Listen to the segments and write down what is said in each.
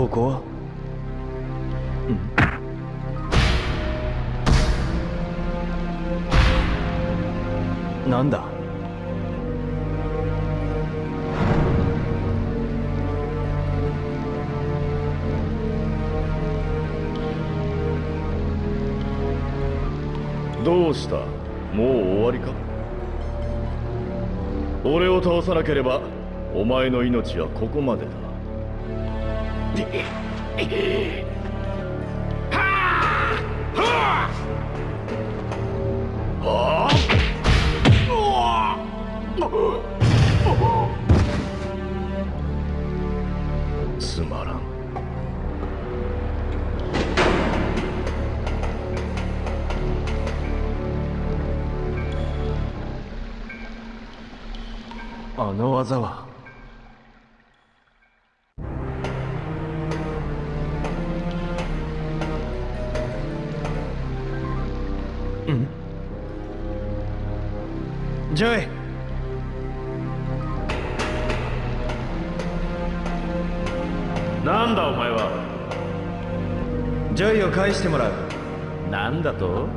ここ？はうん。なんだ？どうした？もう終わりか？俺を倒さなければお前の命はここまでだ。つまらんあの技は。なんだお前は？ジョイを返してもらう。なんだと？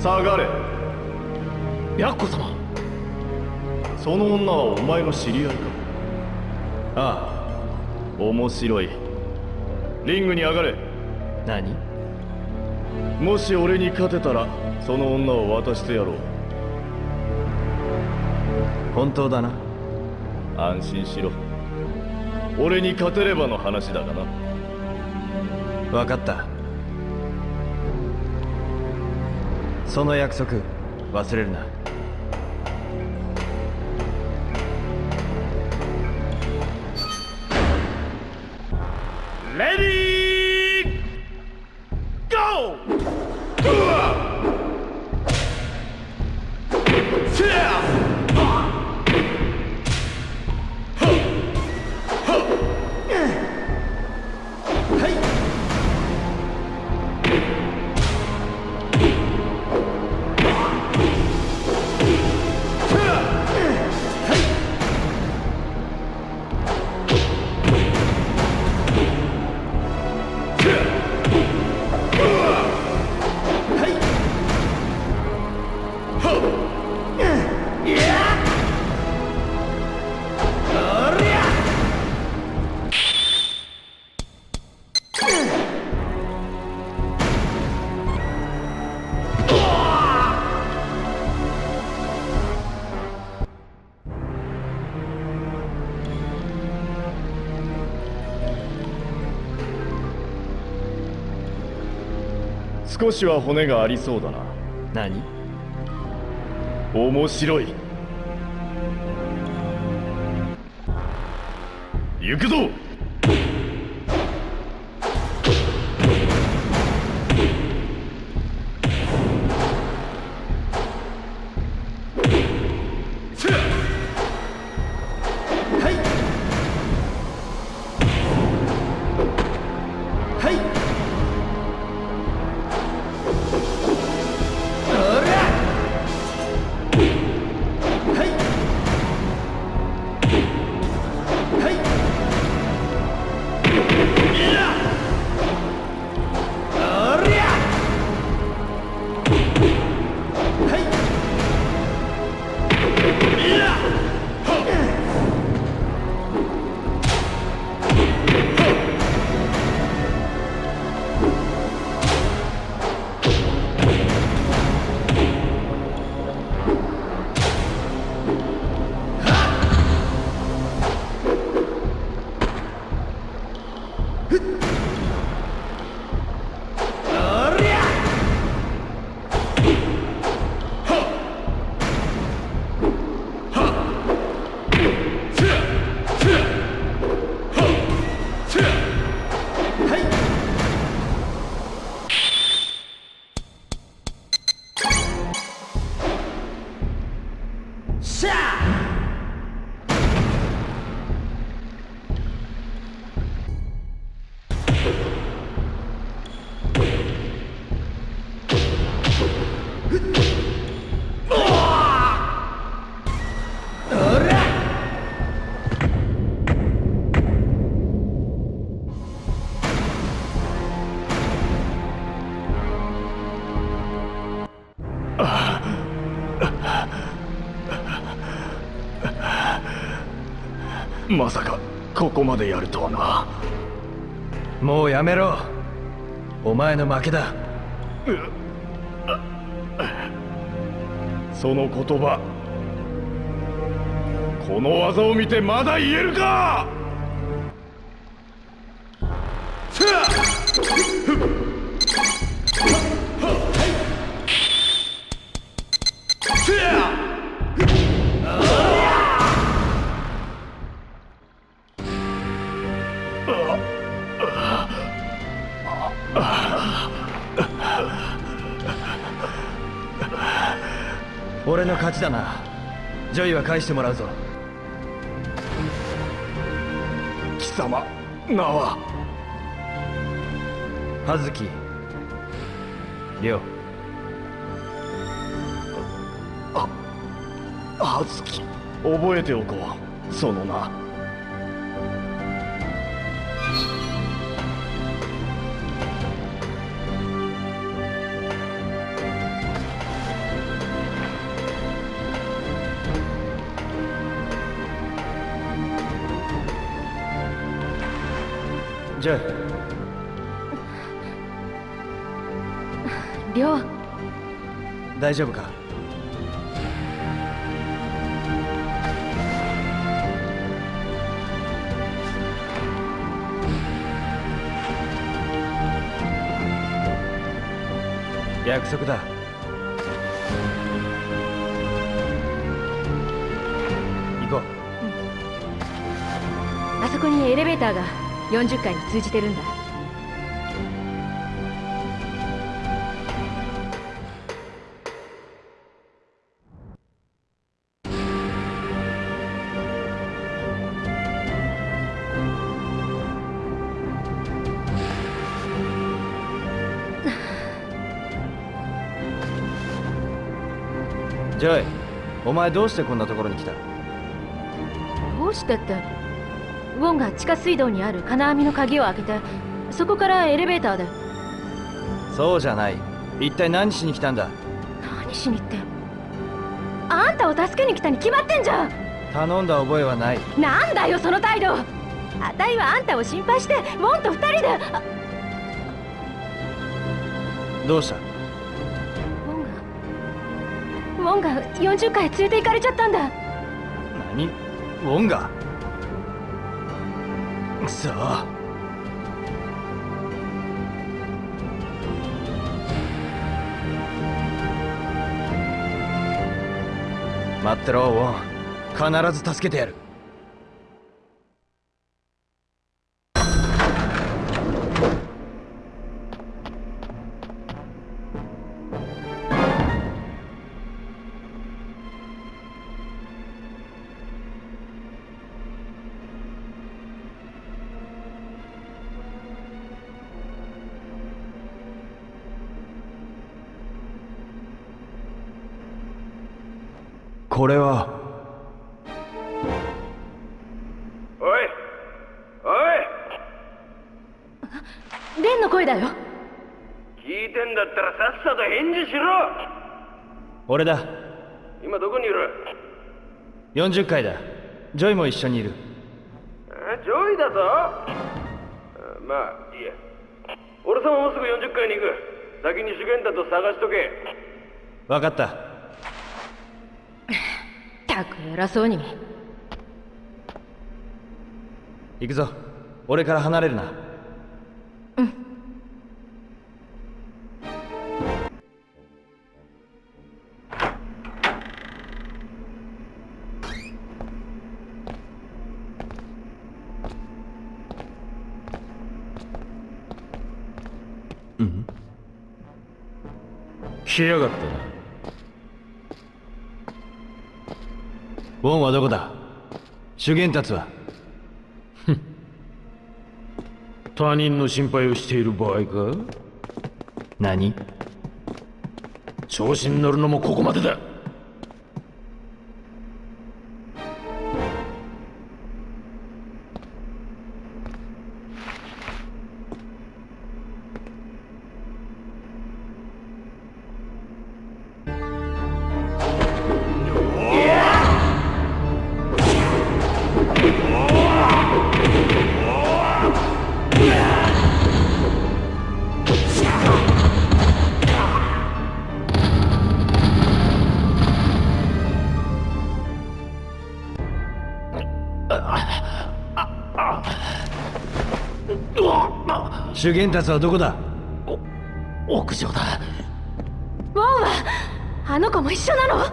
下がれ。ヤッコ様。その女はお前の知り合いか。あ面白い。リングに上がれ。あ何？もし俺に勝てたらその女を渡してやろう。本当だな安心しろ。俺に勝てればの話だがな。分かった。その約束忘れるな。少しは骨がありそうだな。何？面白い。行くぞまさかここまでやるとはな。もうやめろ。お前の負けだ。その言葉。この技を見てまだ言えるか俺の勝ちだな。ジョイは返してもらうぞ。貴様名は。葉月。亮。葉月。覚えておこう。その名。ジョイ亮。大丈夫か？約束だ。行こう。あそこにエレベーターが40階に通じてるんだ。ジョイお前どうしてこんなところに来た？どうしてってウォンが地下水道にある金網の鍵を開けてそこからエレベーターでそうじゃない。一体何しに来たんだ？何しにってあんたを助けに来たに決まってんじゃん！頼んだ覚えはない。なんだよその態度！あたいはあんたを心配してウォンと二人で！あどうした？ウォンがウォンが40階へ連れて行かれちゃったんだ。何？ウォンが？くそ待ってろウォン。必ず助けてやる。これは。おい。おい。レンの声だよ。聞いてんだったらさっさと返事しろ。俺だ。今どこにいる？40階だ。ジョイも一緒にいる。えジョイだぞ。あまあいいや。俺様もうすぐ40階に行く。先に主源だと探しとけ。分かったたく偉そうに。行くぞ。俺から離れるな。うん。来やがったなウォンはどこだ？主元達は？他人の心配をしている場合か？何？調子に乗るのもここまでだ修験達はどこだ？屋上だ。ウォンはあの子も一緒なの？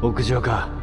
屋上か